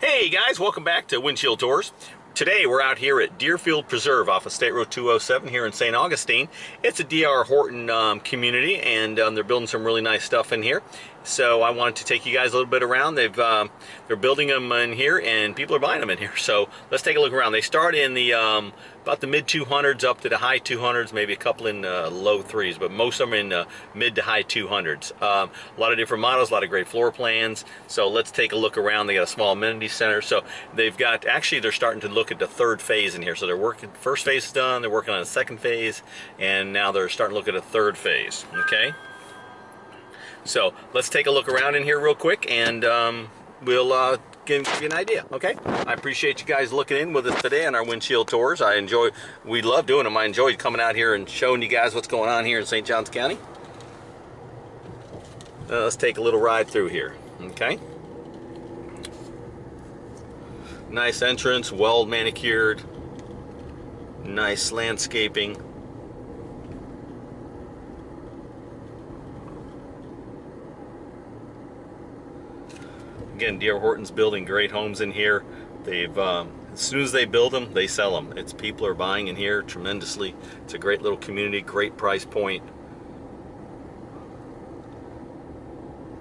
Hey guys, welcome back to Windshield Tours. Today we're out here at Deerfield Preserve off of State Road 207 here in St. Augustine. It's a D.R. Horton um, community and um, they're building some really nice stuff in here. So I wanted to take you guys a little bit around. They've um, they're building them in here, and people are buying them in here. So let's take a look around. They start in the um, about the mid 200s up to the high 200s, maybe a couple in uh, low threes, but most of them in uh, mid to high 200s. Um, a lot of different models, a lot of great floor plans. So let's take a look around. They got a small amenity center. So they've got actually they're starting to look at the third phase in here. So they're working first phase is done. They're working on a second phase, and now they're starting to look at a third phase. Okay. So let's take a look around in here real quick and um, we'll uh, give you an idea, okay? I appreciate you guys looking in with us today on our windshield tours. I enjoy, we love doing them. I enjoyed coming out here and showing you guys what's going on here in St. Johns County. Uh, let's take a little ride through here, okay? Nice entrance, well manicured, nice landscaping. Again, D.R. Horton's building great homes in here. They've um, as soon as they build them, they sell them. It's people are buying in here tremendously. It's a great little community, great price point.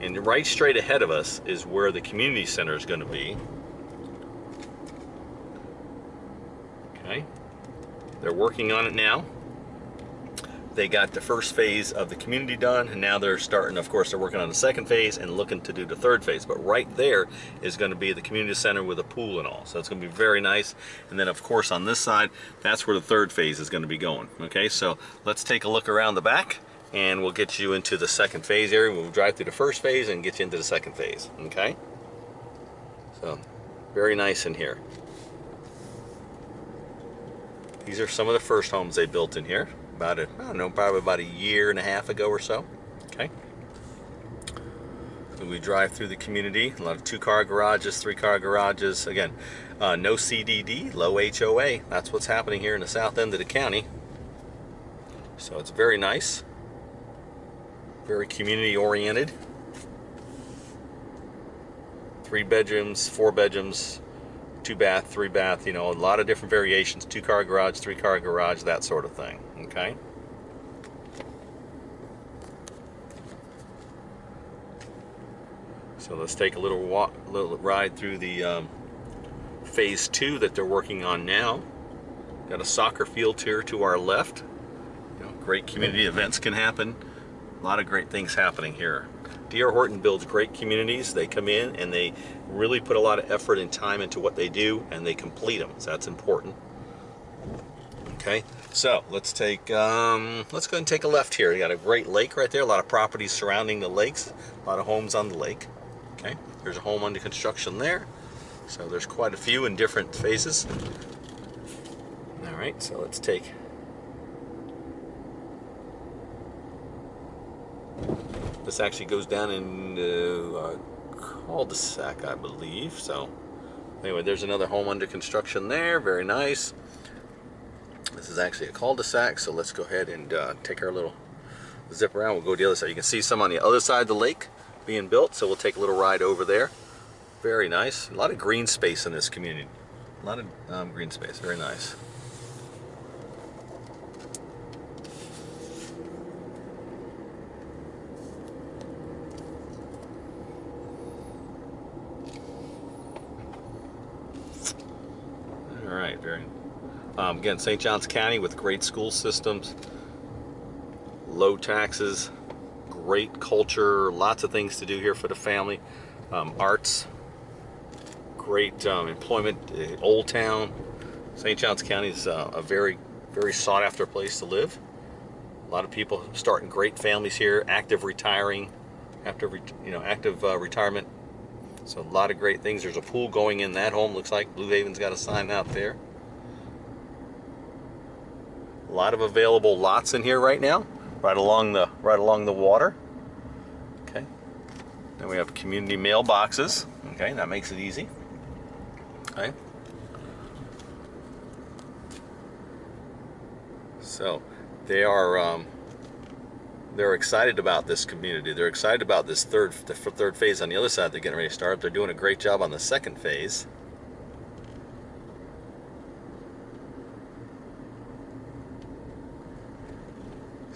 And right straight ahead of us is where the community center is going to be. Okay. They're working on it now they got the first phase of the community done and now they're starting of course they're working on the second phase and looking to do the third phase. But right there is going to be the community center with a pool and all. So it's going to be very nice. And then of course on this side that's where the third phase is going to be going okay? So let's take a look around the back and we'll get you into the second phase area. We'll drive through the first phase and get you into the second phase okay? So very nice in here. These are some of the first homes they built in here about a, I don't know, probably about a year and a half ago or so. Okay. So we drive through the community, a lot of two-car garages, three-car garages. Again, uh, no CDD, low HOA. That's what's happening here in the south end of the county. So it's very nice, very community-oriented. Three bedrooms, four bedrooms, two bath, three bath, you know, a lot of different variations, two car garage, three car garage, that sort of thing, okay? So let's take a little walk, little ride through the um, phase two that they're working on now. Got a soccer field here to our left. You know, great community events can happen. A lot of great things happening here. D.R. Horton builds great communities. They come in and they really put a lot of effort and time into what they do and they complete them. So that's important. Okay, so let's take, um, let's go and take a left here. You got a great lake right there, a lot of properties surrounding the lakes, a lot of homes on the lake. Okay, there's a home under construction there. So there's quite a few in different phases. All right, so let's take This actually goes down in uh, a cul-de-sac, I believe. So anyway, there's another home under construction there. Very nice. This is actually a cul-de-sac, so let's go ahead and uh, take our little zip around. We'll go the other side. You can see some on the other side of the lake being built, so we'll take a little ride over there. Very nice. A lot of green space in this community. A lot of um, green space. Very nice. very. Um, again, St. Johns County with great school systems, low taxes, great culture, lots of things to do here for the family. Um, arts, great um, employment, Old Town. St. Johns County is uh, a very, very sought after place to live. A lot of people starting great families here, active retiring, after you know, active uh, retirement. So a lot of great things. There's a pool going in that home. Looks like Blue Haven's got a sign out there. A lot of available lots in here right now, right along the right along the water. Okay. Then we have community mailboxes. Okay, that makes it easy. Okay. So they are um, they're excited about this community. They're excited about this third the third phase on the other side. They're getting ready to start. Up. They're doing a great job on the second phase.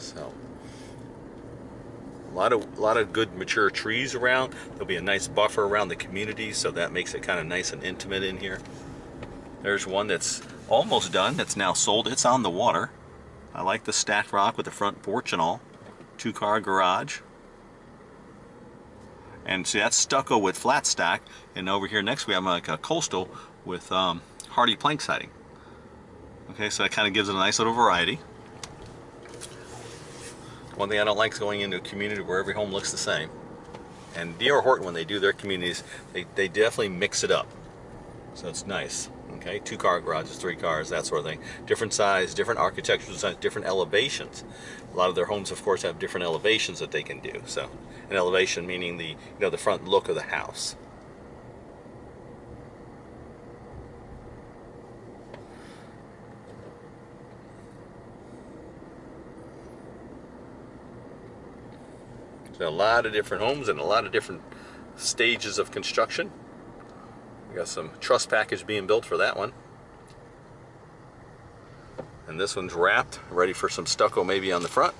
So a lot of a lot of good mature trees around. There'll be a nice buffer around the community, so that makes it kind of nice and intimate in here. There's one that's almost done. That's now sold. It's on the water. I like the stacked rock with the front porch and all. Two car garage. And see that's stucco with flat stack. And over here next we have like a coastal with um, Hardie plank siding. Okay, so that kind of gives it a nice little variety. One thing I don't like is going into a community where every home looks the same. And D.R. Horton, when they do their communities, they, they definitely mix it up. So it's nice. Okay, two car garages, three cars, that sort of thing. Different size, different architectural designs, different elevations. A lot of their homes, of course, have different elevations that they can do. So, an elevation meaning the you know the front look of the house. A lot of different homes and a lot of different stages of construction. We got some truss package being built for that one. And this one's wrapped, ready for some stucco maybe on the front.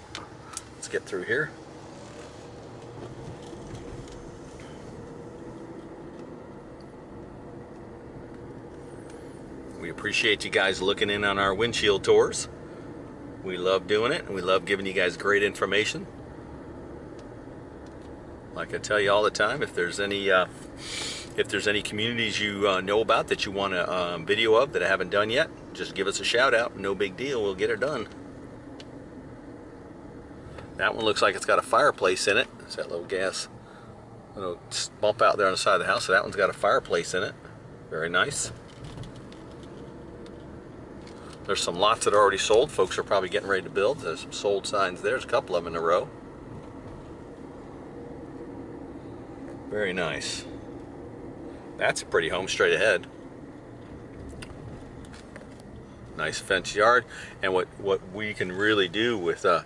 Let's get through here. We appreciate you guys looking in on our windshield tours. We love doing it and we love giving you guys great information. Like I tell you all the time, if there's any uh, if there's any communities you uh, know about that you want a um, video of that I haven't done yet, just give us a shout out. No big deal, we'll get it done. That one looks like it's got a fireplace in it. It's that little gas little bump out there on the side of the house. So that one's got a fireplace in it. Very nice. There's some lots that are already sold. Folks are probably getting ready to build. There's some sold signs there. There's a couple of them in a row. Very nice. That's a pretty home straight ahead. Nice fence yard. And what, what we can really do with uh,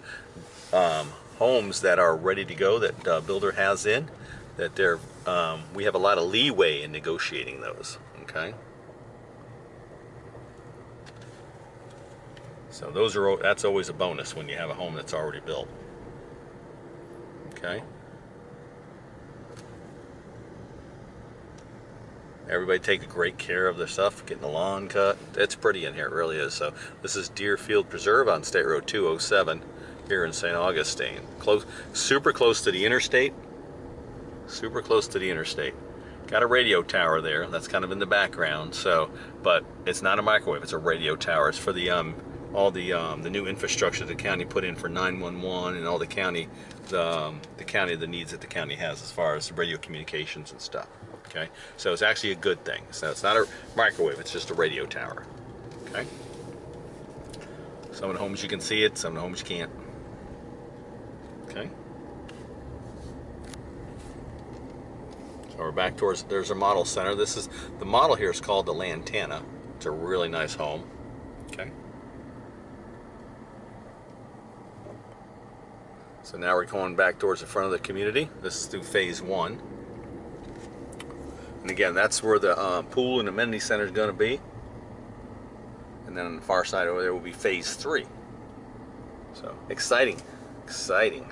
um, homes that are ready to go that uh, builder has in, that they're, um, we have a lot of leeway in negotiating those, okay? So those are, that's always a bonus when you have a home that's already built. Okay? Everybody take great care of their stuff, getting the lawn cut. It's pretty in here, it really is. So this is Deerfield Preserve on State Road 207 here in St. Augustine. Close, super close to the interstate. Super close to the interstate. Got a radio tower there. That's kind of in the background. So, but it's not a microwave. It's a radio tower. It's for the um, all the um, the new infrastructure the county put in for 911 and all the county the, um, the county the needs that the county has as far as radio communications and stuff okay? So it's actually a good thing. So it's not a microwave it's just a radio tower okay? Some of the homes you can see it some of the homes you can't okay? So we're back towards there's a model center. This is the model here is called the Lantana. It's a really nice home okay? So now we're going back towards the front of the community. This is through phase one. And again, that's where the uh, pool and amenity center is going to be. And then on the far side over there will be phase three. So exciting, exciting.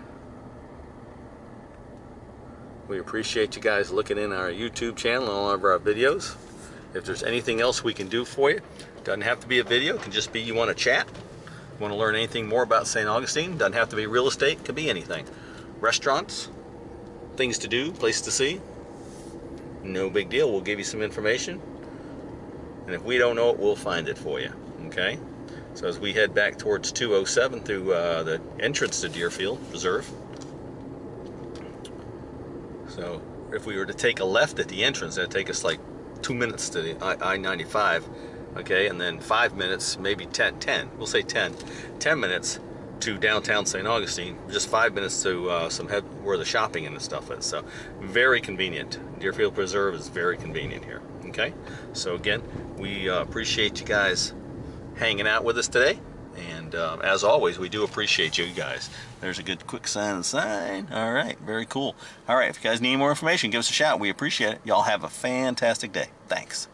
We appreciate you guys looking in our YouTube channel and all of our videos. If there's anything else we can do for you, doesn't have to be a video, it can just be you want to chat want to learn anything more about St. Augustine, doesn't have to be real estate, could be anything. Restaurants, things to do, place to see, no big deal. We'll give you some information. And if we don't know it, we'll find it for you. Okay? So as we head back towards 207 through uh, the entrance to Deerfield Preserve. So if we were to take a left at the entrance, that'd take us like two minutes to the I-95 okay, and then five minutes, maybe 10, 10, we'll say 10, 10 minutes to downtown St. Augustine, just five minutes to uh, some head where the shopping and the stuff is. So very convenient. Deerfield Preserve is very convenient here. Okay, so again, we uh, appreciate you guys hanging out with us today, And uh, as always, we do appreciate you guys. There's a good quick sign sign. All right, very cool. All right, if you guys need more information, give us a shout. We appreciate it. Y'all have a fantastic day. Thanks.